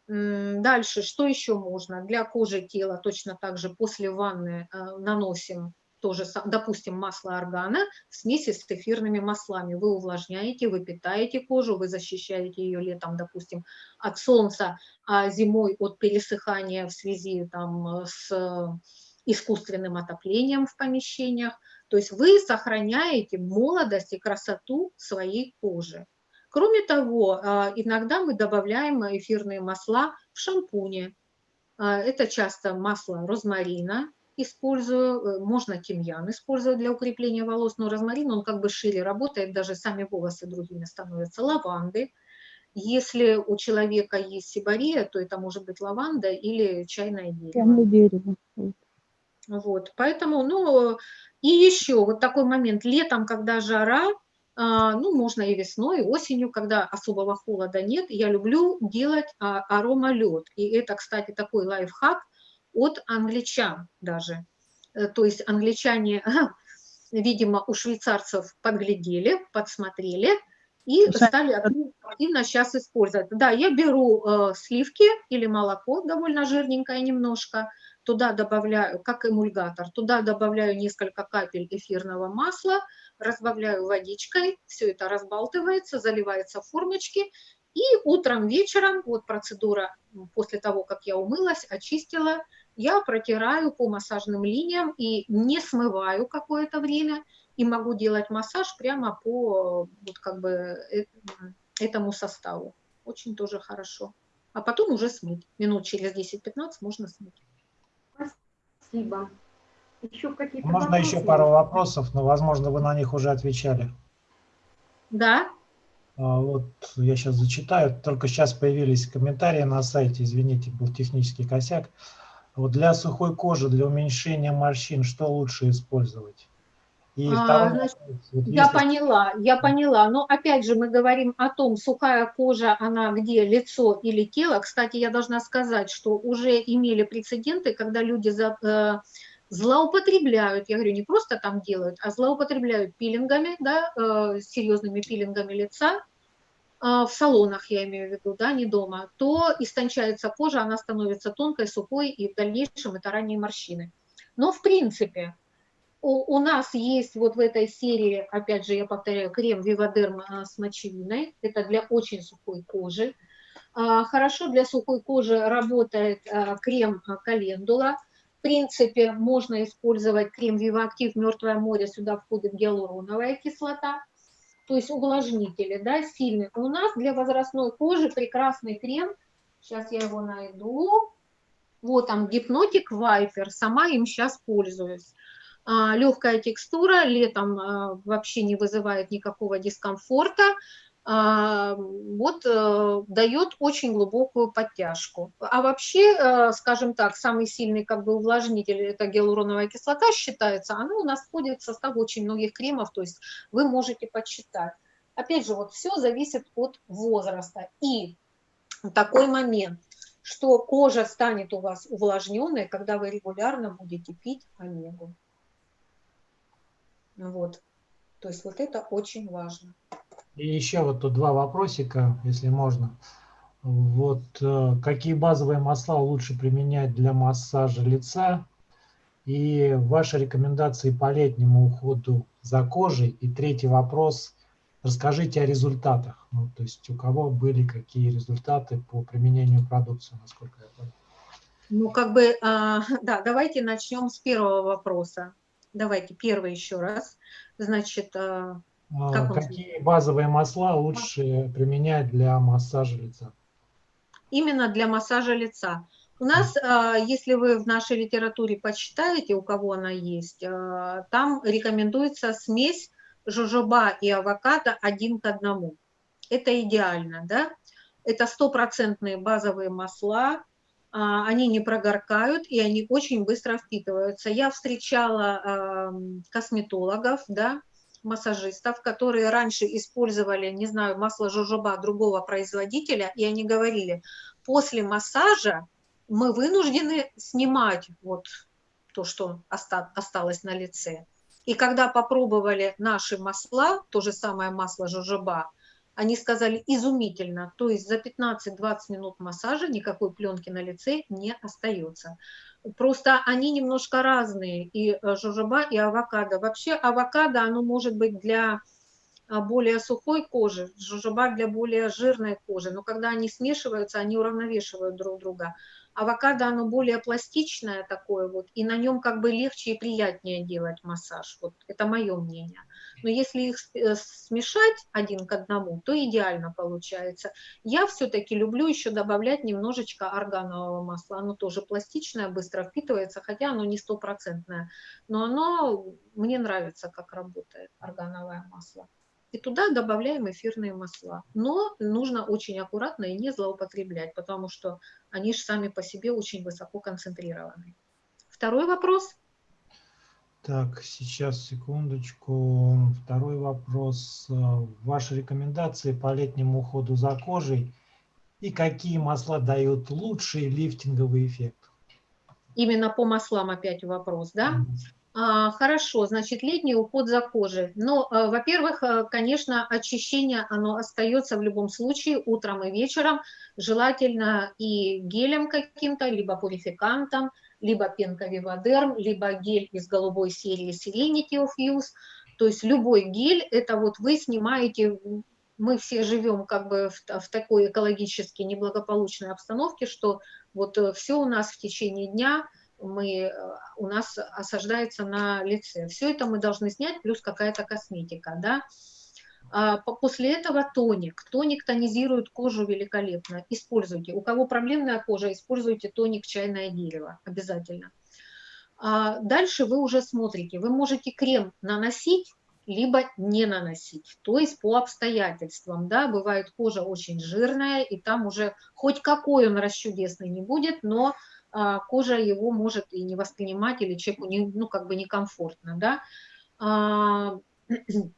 Дальше, что еще можно? Для кожи тела точно так же после ванны э, наносим тоже, допустим, масло органа в смеси с эфирными маслами. Вы увлажняете, вы питаете кожу, вы защищаете ее летом, допустим, от солнца, а зимой от пересыхания в связи там, с искусственным отоплением в помещениях. То есть вы сохраняете молодость и красоту своей кожи. Кроме того, а, иногда мы добавляем эфирные масла в шампуне. А, это часто масло розмарина, использую, э, можно тимьян использовать для укрепления волос, но розмарин, он как бы шире работает, даже сами волосы другими становятся, лаванды. Если у человека есть сибария, то это может быть лаванда или чайное дерево. Чайное дерево. Вот, поэтому, ну, и еще вот такой момент, летом, когда жара, ну, можно и весной, и осенью, когда особого холода нет. Я люблю делать а, аромалед. И это, кстати, такой лайфхак от англичан даже. Э, то есть англичане, видимо, у швейцарцев подглядели, подсмотрели и стали активно сейчас использовать. Да, я беру э, сливки или молоко, довольно жирненькое немножко, туда добавляю, как эмульгатор, туда добавляю несколько капель эфирного масла, разбавляю водичкой, все это разбалтывается, заливается в формочки, и утром, вечером, вот процедура после того, как я умылась, очистила, я протираю по массажным линиям и не смываю какое-то время, и могу делать массаж прямо по вот как бы э, этому составу. Очень тоже хорошо. А потом уже смыть. Минут через 10-15 можно смыть. Спасибо. Еще какие-то Можно вопросы? еще пару вопросов, но, возможно, вы на них уже отвечали. Да. А, вот я сейчас зачитаю. Только сейчас появились комментарии на сайте. Извините, был технический косяк. Вот для сухой кожи, для уменьшения морщин, что лучше использовать? И а, значит, вот я если... поняла, я поняла. Но опять же мы говорим о том, сухая кожа, она где, лицо или тело. Кстати, я должна сказать, что уже имели прецеденты, когда люди за, э, злоупотребляют, я говорю, не просто там делают, а злоупотребляют пилингами, да, э, серьезными пилингами лица, э, в салонах, я имею в виду, да, не дома, то истончается кожа, она становится тонкой, сухой, и в дальнейшем это ранние морщины. Но в принципе у, у нас есть вот в этой серии, опять же, я повторяю, крем Вивадерм э, с мочевиной. Это для очень сухой кожи. А, хорошо для сухой кожи работает э, крем Календула. В принципе, можно использовать крем Вивактив Мертвое море, сюда входит гиалуроновая кислота. То есть увлажнители, да, сильный. У нас для возрастной кожи прекрасный крем. Сейчас я его найду. Вот там гипнотик Вайпер, сама им сейчас пользуюсь. А, легкая текстура, летом а, вообще не вызывает никакого дискомфорта, а, вот э, дает очень глубокую подтяжку. А вообще, э, скажем так, самый сильный как бы увлажнитель, это гиалуроновая кислота считается, она у нас входит в состав очень многих кремов, то есть вы можете почитать. Опять же, вот все зависит от возраста. И такой момент, что кожа станет у вас увлажненной, когда вы регулярно будете пить омегу. Вот. То есть вот это очень важно. И еще вот тут два вопросика, если можно. Вот э, какие базовые масла лучше применять для массажа лица? И ваши рекомендации по летнему уходу за кожей. И третий вопрос. Расскажите о результатах. Ну, то есть у кого были какие результаты по применению продукции, насколько я понял. Ну, как бы, а, да, давайте начнем с первого вопроса. Давайте первый еще раз. Значит, а, а, какие базовые масла лучше применять для массажа лица? Именно для массажа лица. У нас, а, если вы в нашей литературе почитаете, у кого она есть, там рекомендуется смесь жожоба и авокадо один к одному. Это идеально, да? Это стопроцентные базовые масла, они не прогоркают и они очень быстро впитываются. Я встречала косметологов, да, массажистов, которые раньше использовали, не знаю, масло жожоба другого производителя, и они говорили, после массажа мы вынуждены снимать вот то, что осталось на лице. И когда попробовали наши масла, то же самое масло жожоба, они сказали изумительно, то есть за 15-20 минут массажа никакой пленки на лице не остается. Просто они немножко разные, и э, жожоба, и авокадо. Вообще авокадо, оно может быть для а, более сухой кожи, жожоба для более жирной кожи, но когда они смешиваются, они уравновешивают друг друга. Авокадо, оно более пластичное такое вот, и на нем как бы легче и приятнее делать массаж. Вот это мое мнение. Но если их э, смешать один к одному, то идеально получается. Я все-таки люблю еще добавлять немножечко органового масла. Оно тоже пластичное, быстро впитывается, хотя оно не стопроцентное. Но оно, мне нравится, как работает органовое масло. И туда добавляем эфирные масла. Но нужно очень аккуратно и не злоупотреблять, потому что они же сами по себе очень высоко концентрированы. Второй вопрос – Так, сейчас, секундочку. Второй вопрос. Ваши рекомендации по летнему уходу за кожей и какие масла дают лучший лифтинговый эффект? Именно по маслам опять вопрос, да? Mm -hmm. Хорошо, значит, летний уход за кожей. Но, а, во-первых, а, конечно, очищение, оно остается в любом случае утром и вечером, желательно и гелем каким-то, либо пурификантом, либо пенка Вивадерм, либо гель из голубой серии Serenity of Use. То есть любой гель, это вот вы снимаете, мы все живем как бы в, в такой экологически неблагополучной обстановке, что вот э, все у нас в течение дня – мы, э, у нас осаждается на лице. Все это мы должны снять, плюс какая-то косметика, да. А после этого тоник. Тоник тонизирует кожу великолепно. Используйте. У кого проблемная кожа, используйте тоник чайное дерево обязательно. А дальше вы уже смотрите. Вы можете крем наносить, либо не наносить. То есть по обстоятельствам. Да, бывает кожа очень жирная, и там уже хоть какой он расчудесный не будет, но а, кожа его может и не воспринимать, или человеку не, ну, как бы некомфортно, да.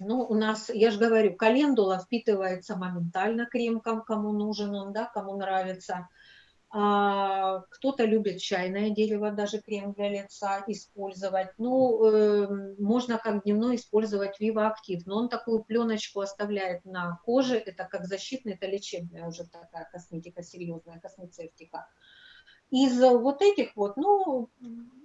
Ну, у нас, я же говорю, календула впитывается моментально крем, кому нужен он, да, кому нравится. А, Кто-то любит чайное дерево, даже крем для лица использовать. Ну, э, можно как дневной использовать Viva Active, но он такую пленочку оставляет на коже, это как защитная, это лечебная уже такая косметика, серьезная космецевтика. Из вот этих вот, ну,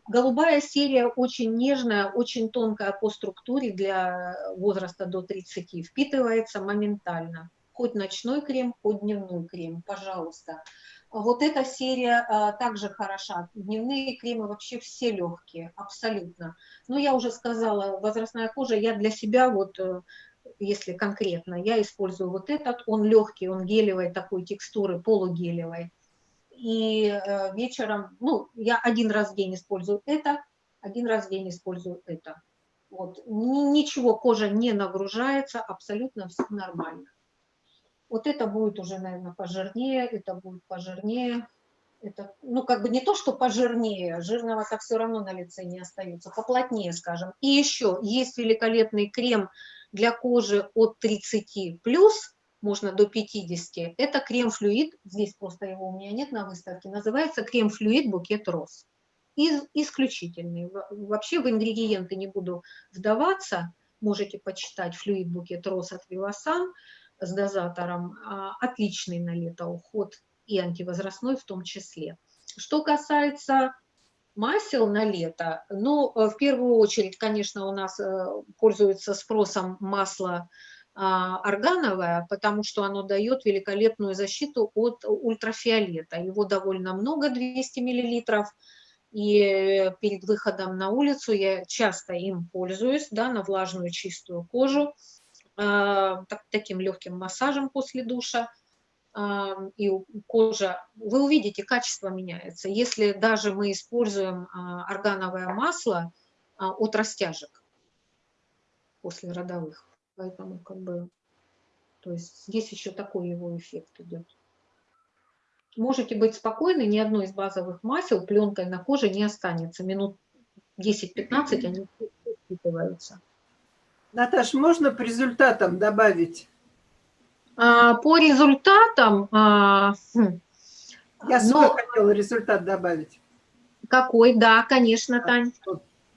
голубая серия очень нежная, очень тонкая по структуре для возраста до 30, впитывается моментально. Хоть ночной крем, хоть дневной крем, пожалуйста. Вот эта серия а, также хороша. Дневные кремы вообще все легкие, абсолютно. Но я уже сказала, возрастная кожа, я для себя вот э, если конкретно, я использую вот этот, он легкий, он гелевой такой текстуры, полугелевой и э, вечером, ну, я один раз в день использую это, один раз в день использую это. Вот. Ничего, кожа не нагружается, абсолютно все нормально. Вот это будет уже, наверное, пожирнее, это будет пожирнее. Это, ну, как бы не то, что пожирнее, жирного-то все равно на лице не остается, поплотнее, скажем. И еще есть великолепный крем для кожи от 30+, плюс, можно до 50. Это крем-флюид, здесь просто его у меня нет на выставке, называется крем-флюид букет роз. Из, исключительный. Вообще в ингредиенты не буду вдаваться, можете почитать флюид букет роз от Вивасан с дозатором. А, отличный на лето уход и антивозрастной в том числе. Что касается масел на лето, ну, в первую очередь, конечно, у нас э, пользуется спросом масло органовое, потому что оно дает великолепную защиту от ультрафиолета. Его довольно много, 200 миллилитров. И перед выходом на улицу я часто им пользуюсь, да, на влажную чистую кожу, а, так, таким легким массажем после душа. А, и кожа, вы увидите, качество меняется. Если даже мы используем органовое масло от растяжек после родовых. Поэтому как бы, то есть здесь еще такой его эффект идет. Можете быть спокойны, ни одно из базовых масел пленкой на коже не останется. Минут 10-15 они впитываются. Наташ, можно по результатам добавить? А, по результатам... А, хм, Я но... свой хотела результат добавить. Какой? Да, конечно, Тань.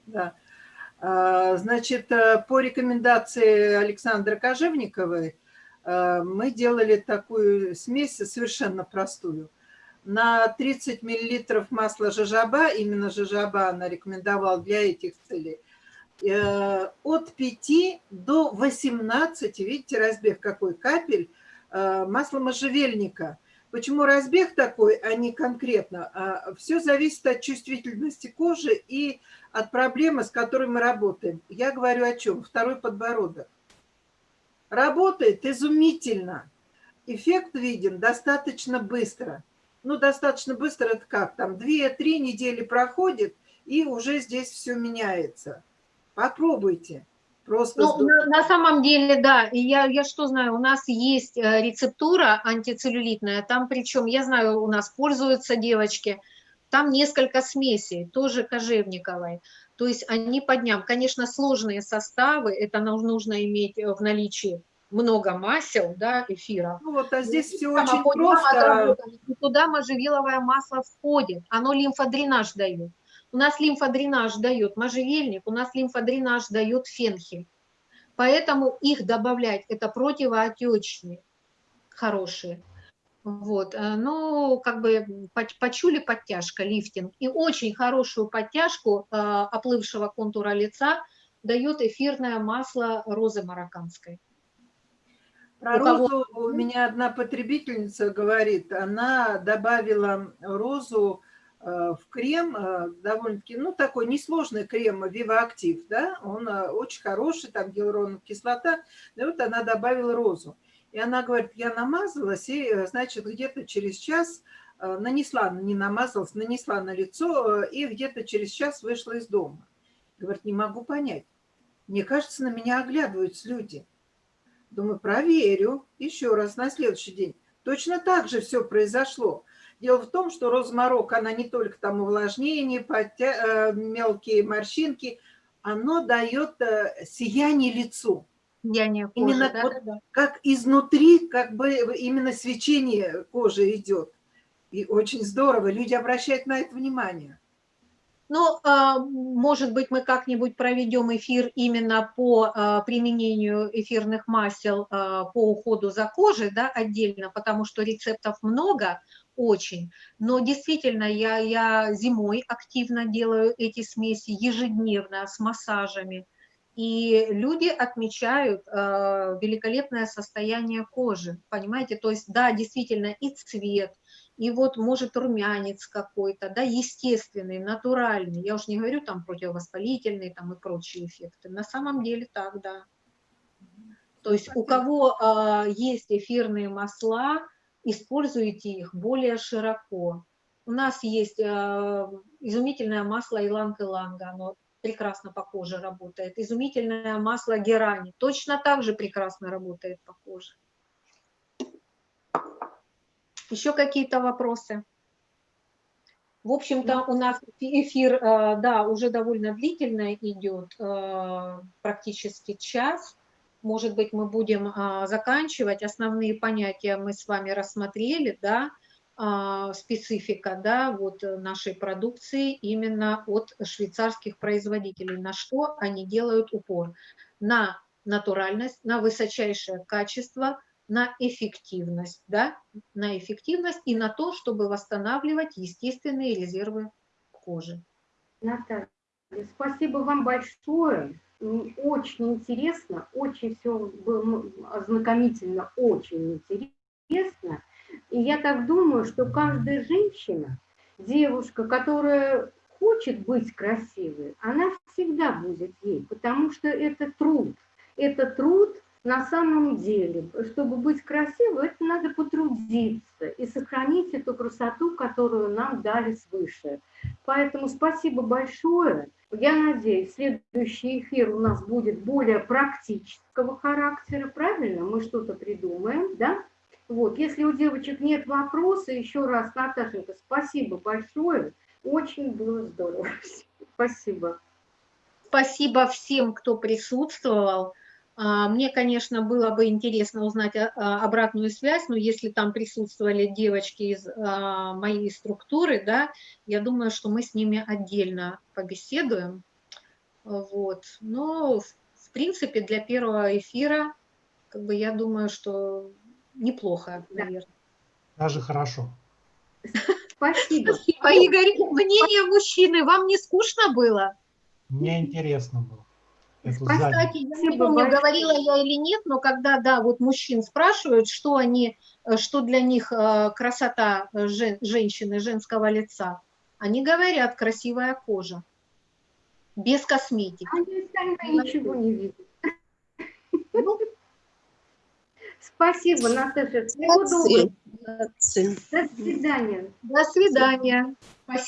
Да. А, значит, э, по рекомендации Александры Кожевниковой э, мы делали такую смесь совершенно простую. На 30 мл масла жажаба, именно жажаба она рекомендовала для этих целей, э, от 5 до 18, видите, разбег какой капель, масла можжевельника – Почему разбег такой, а не конкретно? А Все зависит от чувствительности кожи и от проблемы, с которой мы работаем. Я говорю о чем? Второй подбородок. Работает изумительно. Эффект виден достаточно быстро. Ну, достаточно быстро это как? Там 2-3 недели проходит, и уже здесь все меняется. Попробуйте. Просто ну, на, на самом деле, да, и я, я что знаю, у нас есть э, рецептура антицеллюлитная, там причем, я знаю, у нас пользуются девочки, там несколько смесей, тоже кожевниковой. То есть они по дням. Конечно, сложные составы, это нам нужно иметь в наличии много масел, да, эфира. Ну вот, а здесь все Прямо очень просто. отработали. И туда можжевеловое масло входит, оно лимфодренаж дает. У нас лимфодренаж дает можжевельник, у нас лимфодренаж дает фенхель. Поэтому их добавлять, это противоотечные, хорошие. Вот, э, ну, как бы по- почули подтяжка, лифтинг. И очень хорошую подтяжку э, оплывшего контура лица дает эфирное масло розы марокканской. Про У кого- розу у меня одна потребительница говорит, она добавила розу в крем, э, довольно-таки, ну, такой несложный крем Вивоактив, да, он э, очень хороший, там гиалуроновая кислота, и вот она добавила розу. И она говорит, я намазалась, и, э, значит, где-то через час э, нанесла, не намазалась, нанесла на лицо, э, и где-то через час вышла из дома. Говорит, не могу понять. Мне кажется, на меня оглядываются люди. Думаю, проверю еще раз на следующий день. Точно так же все произошло. Дело в том, что розмарок, она не только там увлажнение, подтя... э, мелкие морщинки, оно дает э, сияние лицу. Я не кожи, Именно да, вот да, да. Как изнутри, как бы именно свечение кожи идет. И очень здорово, люди обращают на это внимание. Ну, а, может быть, мы как-нибудь проведем эфир именно по а, применению эфирных масел а, по уходу за кожей, да, отдельно, потому что рецептов много, очень. Но действительно, я, я зимой активно делаю эти смеси ежедневно с массажами. И люди отмечают э, великолепное состояние кожи, понимаете? То есть, да, действительно, и цвет, и вот может румянец какой-то, да, естественный, натуральный. Я уж не говорю там противовоспалительные там и прочие эффекты. На самом деле так, да. То есть у кого а, есть эфирные масла, используйте их более широко. У нас есть а, изумительное масло иланг-иланга, оно прекрасно по коже работает. Изумительное масло герани точно так же прекрасно работает по коже. Еще какие-то вопросы? В общем-то, у нас эфир, э, да, уже довольно длительно идет, э, практически час. Может быть, мы будем э, заканчивать. Основные понятия мы с вами рассмотрели, да, специфика, да, вот нашей продукции именно от швейцарских производителей. На что они делают упор? На натуральность, на высочайшее качество, на эффективность, да, на эффективность и на то, чтобы восстанавливать естественные резервы кожи. Наталья, спасибо вам большое. Очень интересно, очень все было ознакомительно, очень интересно. И я так думаю, что каждая женщина, девушка, которая хочет быть красивой, она всегда будет ей, потому что это труд. Это труд на самом деле. Чтобы быть красивой, это надо потрудиться и сохранить эту красоту, которую нам дали свыше. Поэтому спасибо большое. Я надеюсь, следующий эфир у нас будет более практического характера, правильно? Мы что-то придумаем, да? Вот, если у девочек нет вопроса, еще раз, Наташенька, спасибо большое. Очень было здорово. Спасибо. Спасибо всем, кто присутствовал. А, Мне, конечно, было бы интересно узнать а, а, обратную связь, но если там присутствовали девочки из моей структуры, да, я думаю, что мы с ними отдельно побеседуем. Вот. Но, в принципе, для первого эфира, как бы, я думаю, что неплохо, наверное. Даже хорошо. Спасибо. Спасибо, Игорь. Мнение мужчины, вам не скучно было? Мне интересно было. Кстати, я не помню, говорила я или нет, но когда, да, вот мужчин спрашивают, что они, э, что для них э, красота э, жен- женщины, женского лица, они говорят красивая кожа, без косметики. Они остальные ничего не видят. Ну, Спасибо, Наташа. Всего доброго. До свидания. до свидания. Спасибо.